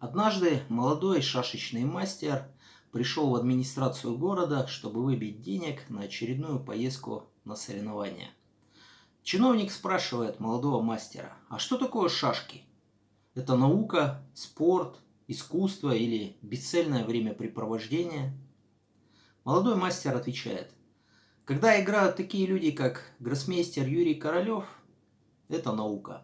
Однажды молодой шашечный мастер пришел в администрацию города, чтобы выбить денег на очередную поездку на соревнования. Чиновник спрашивает молодого мастера, а что такое шашки? Это наука, спорт, искусство или бесцельное времяпрепровождение? Молодой мастер отвечает, когда играют такие люди, как гроссмейстер Юрий Королев, это наука.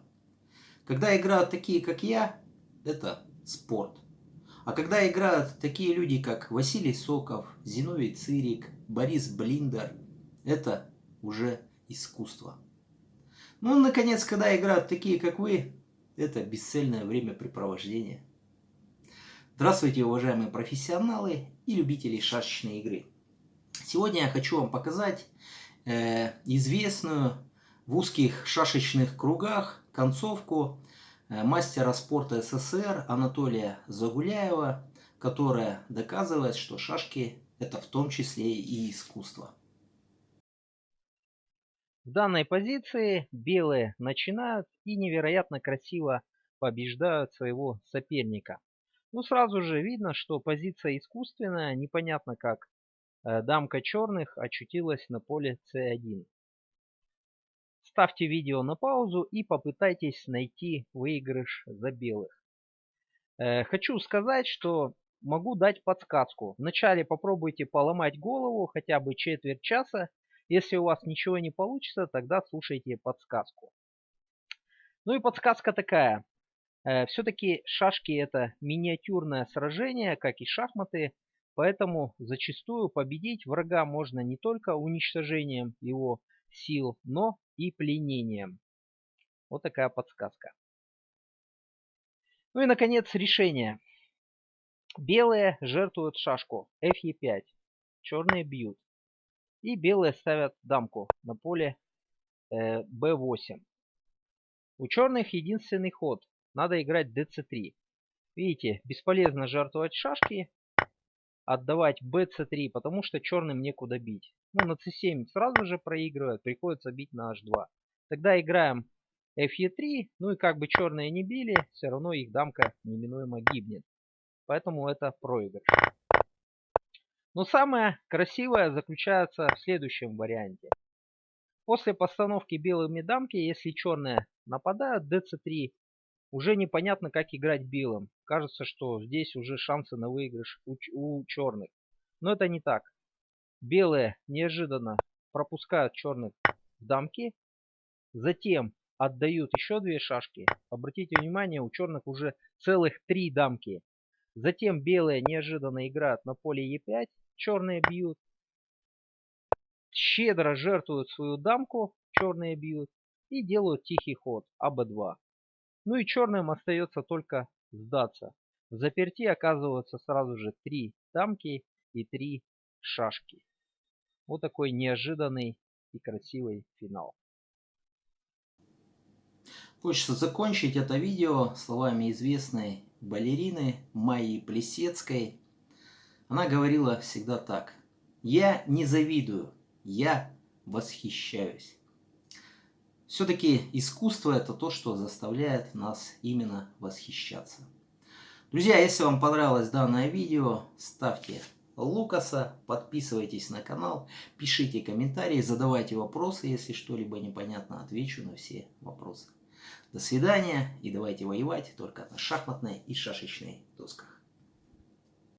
Когда играют такие, как я, это спорт. А когда играют такие люди, как Василий Соков, Зиновий Цирик, Борис Блиндер, это уже искусство. Ну, наконец, когда играют такие, как вы, это бесцельное времяпрепровождение. Здравствуйте, уважаемые профессионалы и любители шашечной игры. Сегодня я хочу вам показать э, известную в узких шашечных кругах концовку мастера спорта СССР Анатолия Загуляева, которая доказывает, что шашки это в том числе и искусство. В данной позиции белые начинают и невероятно красиво побеждают своего соперника. Ну сразу же видно, что позиция искусственная, непонятно как э, дамка черных очутилась на поле c1. Ставьте видео на паузу и попытайтесь найти выигрыш за белых. Э, хочу сказать, что могу дать подсказку. Вначале попробуйте поломать голову хотя бы четверть часа. Если у вас ничего не получится, тогда слушайте подсказку. Ну и подсказка такая. Э, Все-таки шашки это миниатюрное сражение, как и шахматы. Поэтому зачастую победить врага можно не только уничтожением его сил, но и пленением. Вот такая подсказка. Ну и, наконец, решение. Белые жертвуют шашку Fe5. Черные бьют. И белые ставят дамку на поле э, B8. У черных единственный ход. Надо играть dc3. Видите, бесполезно жертвовать шашки, отдавать bc3, потому что черным некуда бить. Ну, на c7 сразу же проигрывает, приходится бить на h2. Тогда играем fe3, ну и как бы черные не били, все равно их дамка неминуемо гибнет. Поэтому это проигрыш. Но самое красивое заключается в следующем варианте. После постановки белыми дамки, если черные нападают, dc3 уже непонятно, как играть белым. Кажется, что здесь уже шансы на выигрыш у, у черных. Но это не так. Белые неожиданно пропускают черных в дамки. Затем отдают еще две шашки. Обратите внимание, у черных уже целых три дамки. Затем белые неожиданно играют на поле Е5. Черные бьют. Щедро жертвуют свою дамку. Черные бьют. И делают тихий ход АБ2. Ну и черным остается только сдаться. В заперти оказываются сразу же три дамки и три шашки. Вот такой неожиданный и красивый финал. Хочется закончить это видео словами известной балерины Майи Плесецкой. Она говорила всегда так. Я не завидую, я восхищаюсь. Все-таки искусство это то, что заставляет нас именно восхищаться. Друзья, если вам понравилось данное видео, ставьте Лукаса, подписывайтесь на канал, пишите комментарии, задавайте вопросы, если что-либо непонятно, отвечу на все вопросы. До свидания и давайте воевать только на шахматной и шашечной досках.